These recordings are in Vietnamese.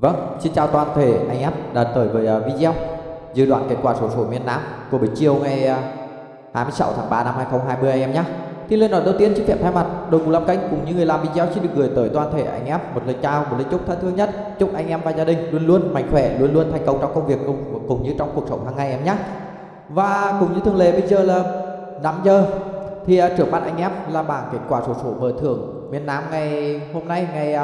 Vâng, xin chào toàn thể anh em đã tới với ờ, video dự đoán kết quả số số miền Nam của buổi chiều ngày ờ, 26 tháng 3 năm 2020 anh em nhé. Thì lời nói đầu tiên xin phép thay mặt đội ngũ làm kênh cùng những người làm video xin được gửi tới toàn thể anh em một lời chào, một lời chúc thân thương nhất. Chúc anh em và gia đình luôn luôn mạnh khỏe, luôn luôn thành công trong công việc cũng, cũng như trong cuộc sống hàng ngày em nhé. Và cũng như thường lệ bây giờ là 5 giờ thì ờ, trước mắt anh em là bảng kết quả số số mở thưởng miền Nam ngày hôm nay ngày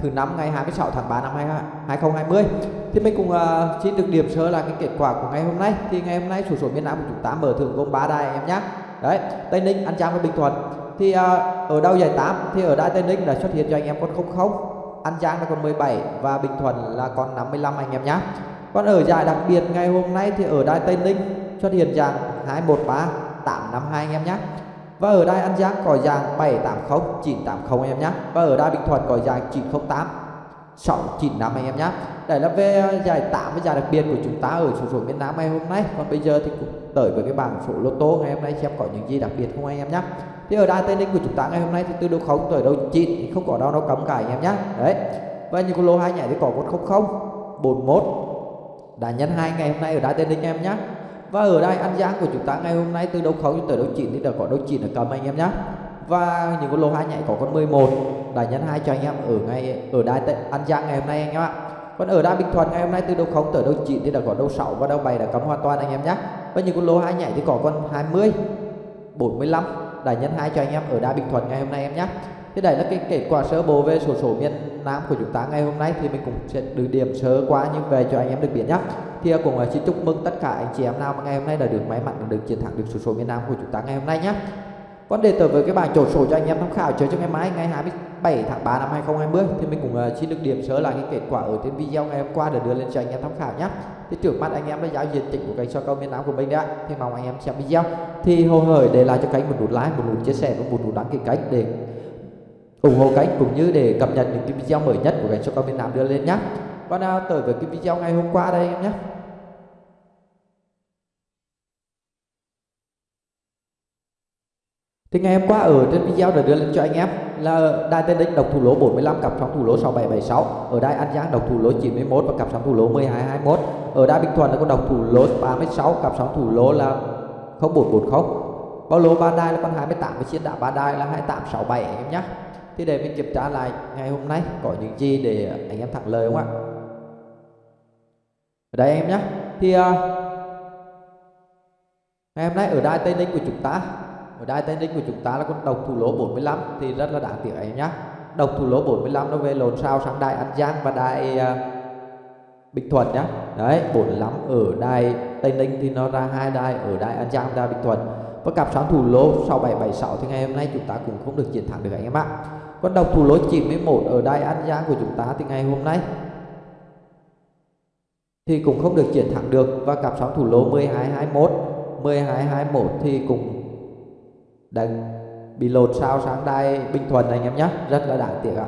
thứ năm ngày 26 tháng 3 năm 2020 thì mình cũng uh, xin được điểm sơ là cái kết quả của ngày hôm nay. Thì ngày hôm nay số số miền Nam của chúng ta mở thưởng gồm 3 đài em nhé đấy Tây Ninh An Giang và Bình Thuận. Thì uh, ở đâu giải 8 thì ở đài Tây Ninh đã xuất hiện cho anh em con 00 An Giang là con 17 và Bình Thuận là con 55 anh em nhé còn ở giải đặc biệt ngày hôm nay thì ở đài Tây Ninh xuất hiện dạng 213 852 anh em nhé và ở đây An Giang có dạng 780 980 anh em nhé và ở đây Bình Thuận có dạng 908 695 anh em nhé đây là về à, giải 8 với giải đặc biệt của chúng ta ở số số miền Nam ngày hôm nay. Còn bây giờ thì cũng tới với cái bảng số lô tô ngày hôm nay xem có những gì đặc biệt không anh em nhé thì ở đài Tây Ninh của chúng ta ngày hôm nay thì từ đầu không tới đầu 9 không có đâu nó cấm cả anh em nhé đấy. Và những con lô hai nhảy thì có 100 41 đã nhân hai ngày hôm nay ở đài Tây Ninh em nhé và ở đây An Giang của chúng ta ngày hôm nay từ đấu khấu tới đấu 9 thì đã có đấu 9 ở cầm anh em nhé và những con lô hai nhảy có con 11 đã nhân hai cho anh em ở ngay, ở đài An Giang ngày hôm nay anh em ạ. Còn ở đài Bình Thuận ngày hôm nay từ đấu 0 tới đấu 9 thì đã có đấu 6 và đấu 7 đã cấm hoàn toàn anh em nhé và những con lô hai nhảy thì có con 20 45 đã nhân hai cho anh em ở đài Bình Thuận ngày hôm nay em nhé Thế đây là cái kết quả sơ bộ về sổ số miền Nam của chúng ta ngày hôm nay thì mình cũng sẽ được điểm sơ qua như về cho anh em được biết nhé kia cùng xin chúc mừng tất cả anh chị em nào mà ngày hôm nay đã được may mắn được chiến thắng được số số miền Nam của chúng ta ngày hôm nay nhé. Còn để tới với cái bảng trộn sổ cho anh em tham khảo chơi cho ngày mai ngày 27 tháng 3 năm 2020 thì mình cũng ờ, xin được điểm sơ lại cái kết quả ở trên video ngày hôm qua để đưa lên cho anh em tham khảo nhé. Thì trước mắt anh em đã giao diện chỉnh của kênh so câu miền Nam của mình đã thì mong anh em xem video thì hồ hởi để lại cho kênh một nút like, một nút chia sẻ và một nút đăng ký kênh để ủng hộ kênh cũng như để cập nhật những cái video mới nhất của kênh cho câu miền Nam đưa lên nhé. Còn nào tới với cái video ngày hôm qua đây em nhé. Thì ngày hôm qua ở trên video đã đưa lên cho anh em là đài tên đích độc thủ lỗ 45 cặp sóng thủ lỗ 6776, ở đài An Giang độc thủ lỗ 91 và cặp sóng thủ lỗ 1221. Ở đài Bình Thuận là có độc thủ lỗ 36, cặp sóng thủ lỗ là 0440. Bao lỗ ba đai là con 28 và chiến đạo ba đai là 2867 anh em nhé thì để mình kiểm tra lại ngày hôm nay có những gì để anh em thẳng lời không ạ ở đây em nhé thì uh, ngày hôm nay ở đài Tây Ninh của chúng ta ở đai Tây Ninh của chúng ta là con độc thủ lỗ 45 thì rất là đáng tiếc anh nhé độc thủ lỗ 45 nó về lồn sao sang đai An Giang và đai uh, ờ, Bình Thuận nhá. Đấy 45 ở đai Tây Ninh thì nó ra hai đai ở đai An Giang và Bình Thuận. Và cặp sáng thủ lỗ 6776 thì ngày hôm nay chúng ta cũng không được chiến thắng được anh em ạ. Con độc thủ lỗ 91 ở đai An Giang của chúng ta thì ngày hôm nay thì cũng không được chiến thắng được. Và cặp sóng thủ lô 1221 1221 thì cũng đang bị lột sao sáng đai Bình Thuận anh em nhé rất là đáng tiếc ạ.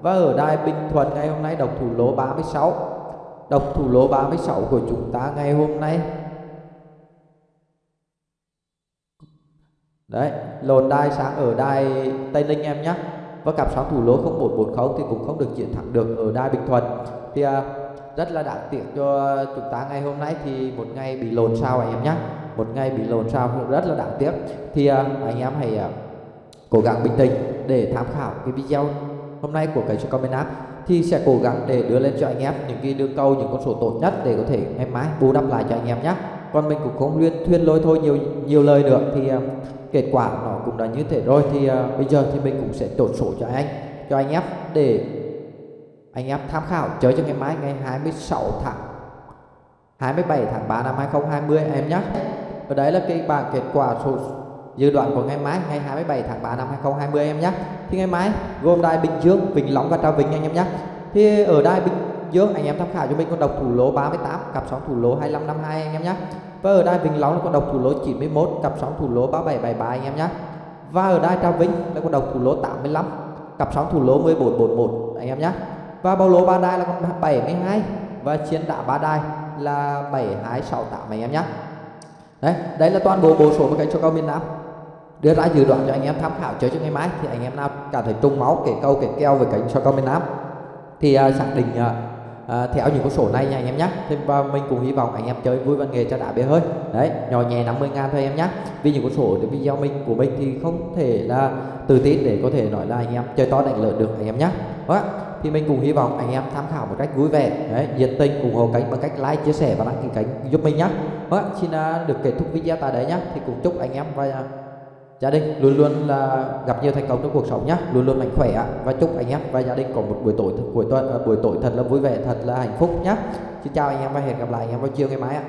Và ở đài Bình Thuận ngày hôm nay độc thủ lỗ 36 độc thủ lỗ 36 của chúng ta ngày hôm nay. Đấy lồn đai sáng ở đai Tây Ninh em nhé và cặp sóng thủ lỗ 0140 thì cũng không được chiến thắng được ở đai Bình Thuận thì uh, rất là đáng tiếc cho chúng ta ngày hôm nay thì một ngày bị lồn sao anh em nhé một ngày bị lộn sao rất là đáng tiếc. Thì uh, anh em hãy uh, cố gắng bình tĩnh để tham khảo cái video hôm nay của cái cho comment app. Thì sẽ cố gắng để đưa lên cho anh em những cái đường câu những con số tốt nhất để có thể ngày mai bù đắp lại cho anh em nhé. Còn mình cũng không luyên thuyên lôi thôi nhiều nhiều lời nữa. Thì uh, kết quả nó cũng đã như thế rồi. Thì uh, bây giờ thì mình cũng sẽ chốt số cho anh cho anh em để anh em tham khảo chơi cho ngày mai ngày 26 tháng 27 tháng 3 năm 2020 em nhé và đấy là cái bảng kết quả số dự đoán của ngày mai, ngày 27 tháng 3 năm 2020 em nhé. Thì ngày mai gồm đài Bình Dương, Vĩnh Long và Trà Vinh anh em nhé. Thì ở đài Bình Dương anh em tham khảo cho mình con độc thủ lỗ 38 cặp sóng thủ lỗ 2552 anh em nhé. Và ở đài Vĩnh Long là con độc thủ lỗ 91 cặp sóng thủ lỗ 3773 anh em nhé. Và ở đài Trà Vinh là con độc thủ lỗ 85 cặp sóng thủ lỗ 1441 anh em nhé. Và bao lô ba đài là con 72 và chiến đá ba đài là 7268 anh em nhé đấy đấy là toàn bộ bộ số một cái cho câu miền Nam. Đưa ra dự đoán cho anh em tham khảo chơi cho ngày mai thì anh em nào cảm thấy trung máu kể câu kể keo về cánh cho câu miền Nam. Thì uh, xác định uh, uh, theo những con số này nha anh em nhé thì và mình cũng hy vọng anh em chơi vui văn nghề cho đã bia hơi. Đấy nhỏ nhẹ 50 ngàn thôi em nhé vì những con số thì video mình của mình thì không thể là tự tin để có thể nói là anh em chơi to đánh lớn được anh em nhé thì mình cũng hy vọng anh em tham khảo một cách vui vẻ. Đấy, nhiệt tình ủng hộ kênh bằng cách like, chia sẻ và đăng ký kênh giúp mình nhé đó vâng xin à, được kết thúc video tại đây nhé thì cũng chúc anh em và gia đình luôn luôn là gặp nhiều thành công trong cuộc sống nhé luôn luôn mạnh khỏe và chúc anh em và gia đình có một buổi tối buổi tuần à, buổi tối thật là vui vẻ, thật là hạnh phúc nhé xin chào anh em và hẹn gặp lại anh em vào chiều ngày mai ạ.